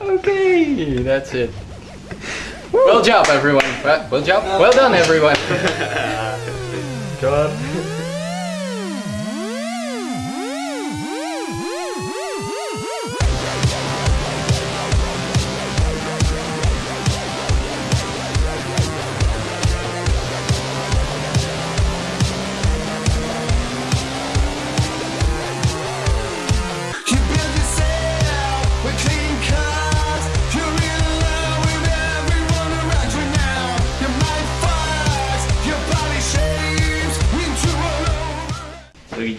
okay, that's it. Well job, everyone. Well, job. Well done, everyone. God.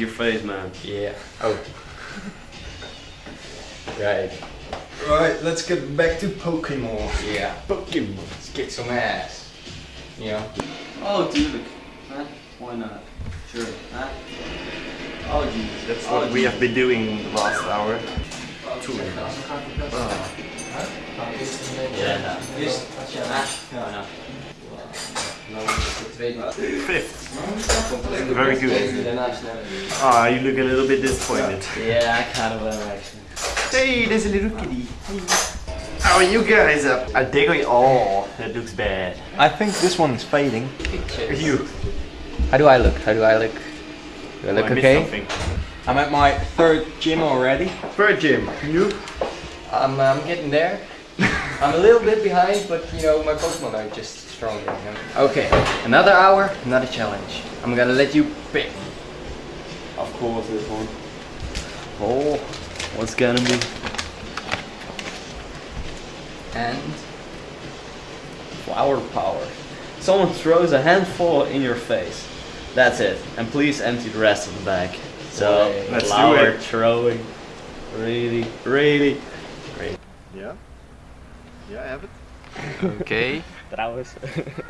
Your face, man. Yeah. Oh. Right. Right, let's get back to Pokemon. Yeah. Pokemon. Let's get some ass. You know? Oh, dude. Huh? Why not? Sure. Huh? Oh, jeez. That's oh, what we have been doing the last hour. Yeah. Just, ja. Ja, ja. Fifth. Very good. Ah, you look a little bit disappointed. Yeah, I kind of am actually. Hey, there's a little kitty. How are you guys up? I dig it. Oh, that looks bad. I think this one is fading. You. How do I look? How do I look? Do I look Oh, I okay? something. I'm at my third gym already. Third gym. You? I'm, I'm getting there. I'm a little bit behind, but you know, my Pokemon are just stronger. You know? Okay, another hour, another challenge. I'm gonna let you pick. Of course, this one. Oh, What's gonna be? and Flower power. Someone throws a handful in your face. That's it. And please empty the rest of the bag. So, Let's do flower it. throwing. Really, really. Yeah. Yeah, I have it. okay, Trouwens.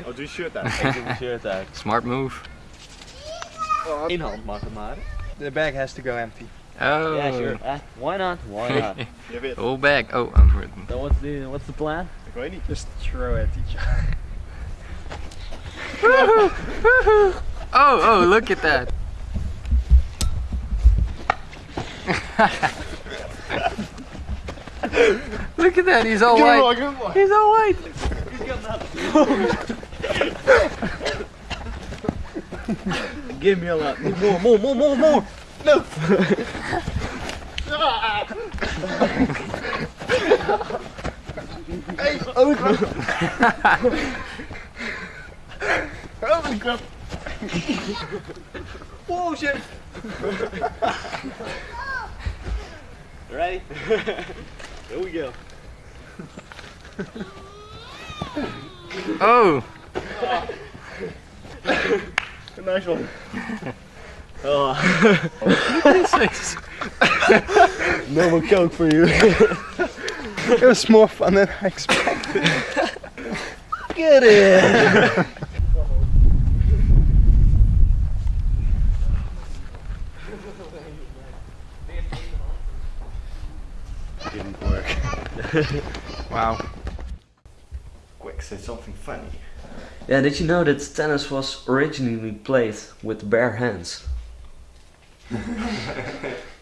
Oh, doe je shirt aan. Ik doe mijn shirt uit. smart move. In hand mag het maar. The bag has to go empty. Oh, Yeah, sure. Eh, why not? Why not? Je. Whole bag. Oh, unwritten. so what's the what's the plan? Ik weet niet. Just throw it at each other. Oh, oh, look at that. Look at that, he's all white. He's all white. Give me a lot. More, more, more, more, more. No. hey, open. Open, crap. Whoa, shit. Ready? Here we go. Oh, Nice one. Oh, no more coke for you. It was more fun than I expected. Get in. Didn't work. Wow. Say something funny. Yeah, did you know that tennis was originally played with bare hands?